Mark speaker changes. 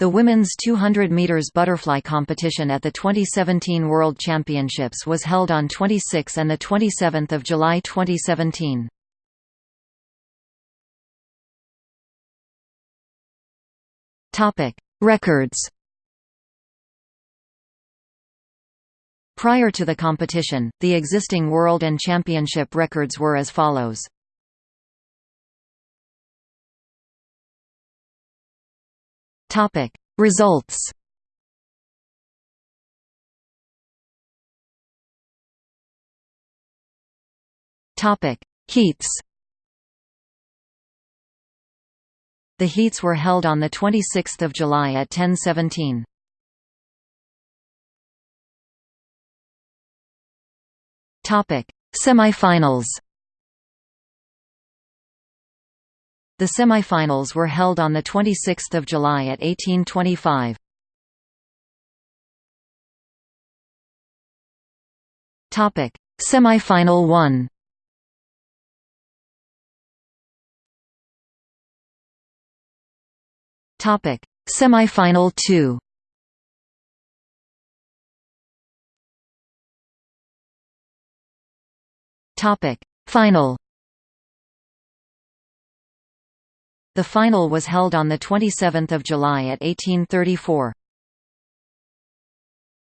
Speaker 1: The women's 200 meters butterfly competition at the 2017 World Championships was held on 26 and the 27th of July 2017. Topic: Records. Prior to the competition, the existing world and championship records were as follows. Topic. Results Topic. Heats The heats were held on the 26th of July at 10:17. Topic. Semifinals The semifinals were held on 26 July at 1825. Topic: Semifinal 1 Topic: Semifinal 2. Topic: Final. The final was held on 27 July at 1834.